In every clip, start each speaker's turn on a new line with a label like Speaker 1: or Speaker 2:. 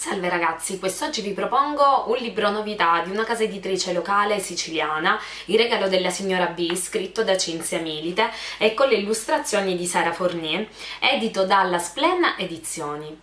Speaker 1: Salve ragazzi, quest'oggi vi propongo un libro novità di una casa editrice locale siciliana, Il regalo della signora B, scritto da Cinzia Milite e con le illustrazioni di Sara Fornier, edito dalla Splenna Edizioni.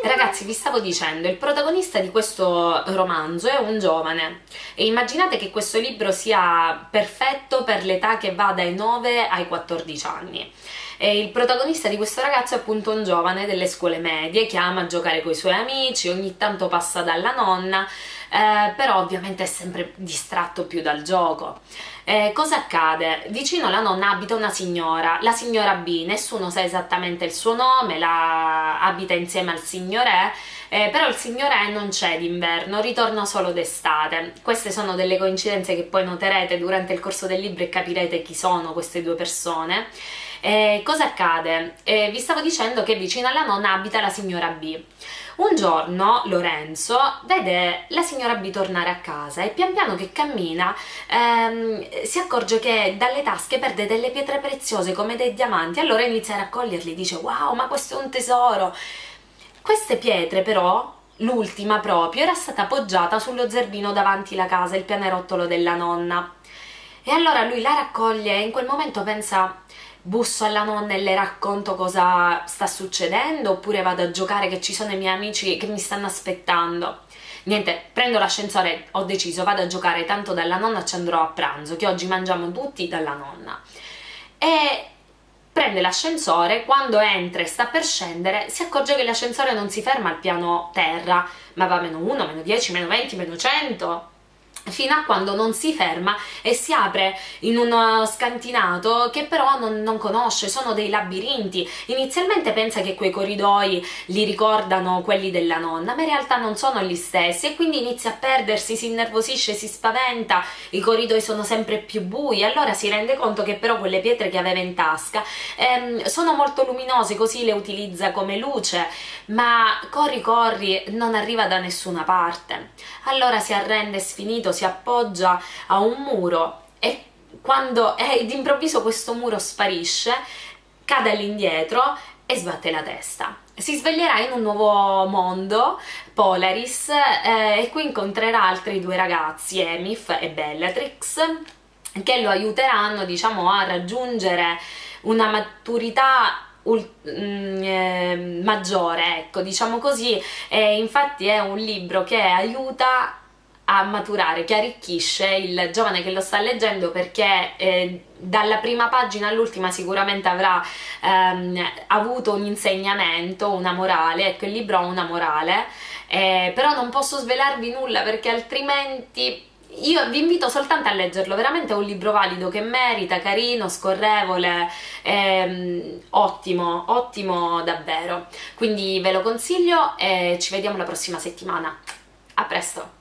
Speaker 1: Ragazzi, vi stavo dicendo, il protagonista di questo romanzo è un giovane e immaginate che questo libro sia perfetto per l'età che va dai 9 ai 14 anni. E il protagonista di questo ragazzo è appunto un giovane delle scuole medie che ama giocare con i suoi amici, ogni tanto passa dalla nonna, eh, però ovviamente è sempre distratto più dal gioco. Eh, cosa accade? Vicino alla nonna abita una signora, la signora B, nessuno sa esattamente il suo nome, la... abita insieme al signore, eh, però il signore non c'è d'inverno, ritorna solo d'estate. Queste sono delle coincidenze che poi noterete durante il corso del libro e capirete chi sono queste due persone. Eh, cosa accade? Eh, vi stavo dicendo che vicino alla nonna abita la signora B. Un giorno Lorenzo vede la signora B tornare a casa e pian piano che cammina ehm, si accorge che dalle tasche perde delle pietre preziose come dei diamanti, allora inizia a raccoglierli, dice wow ma questo è un tesoro! Queste pietre però l'ultima proprio, era stata appoggiata sullo zerbino davanti la casa, il pianerottolo della nonna. E allora lui la raccoglie e in quel momento pensa busso alla nonna e le racconto cosa sta succedendo oppure vado a giocare che ci sono i miei amici che mi stanno aspettando. Niente, prendo l'ascensore, ho deciso, vado a giocare, tanto dalla nonna ci andrò a pranzo, che oggi mangiamo tutti dalla nonna. E prende l'ascensore, quando entra e sta per scendere si accorge che l'ascensore non si ferma al piano terra, ma va meno 1, meno 10, meno 20, meno 100 fino a quando non si ferma e si apre in uno scantinato che però non, non, conosce, sono dei labirinti. Inizialmente pensa che quei corridoi li ricordano quelli della nonna, ma in realtà non sono gli stessi e quindi inizia a perdersi, si innervosisce, si spaventa, i corridoi sono sempre più bui, allora si rende conto che però quelle pietre che aveva in tasca ehm, sono molto luminose, così le utilizza come luce, ma corri corri non arriva da nessuna parte. Allora si arrende sfinito, si appoggia a un muro e quando eh, d'improvviso questo muro sparisce, cade all'indietro e sbatte la testa. Si sveglierà in un nuovo mondo, Polaris, eh, e qui incontrerà altri due ragazzi, Emif e Bellatrix, che lo aiuteranno diciamo, a raggiungere una maturità mm, eh, maggiore, ecco, diciamo così, e infatti è un libro che aiuta a maturare, che arricchisce il giovane che lo sta leggendo perché eh, dalla prima pagina all'ultima sicuramente avrà ehm, avuto un insegnamento, una morale, ecco il libro ha una morale, eh, però non posso svelarvi nulla perché altrimenti io vi invito soltanto a leggerlo, veramente è un libro valido che merita, carino, scorrevole, ehm, ottimo, ottimo davvero, quindi ve lo consiglio e ci vediamo la prossima settimana, a presto!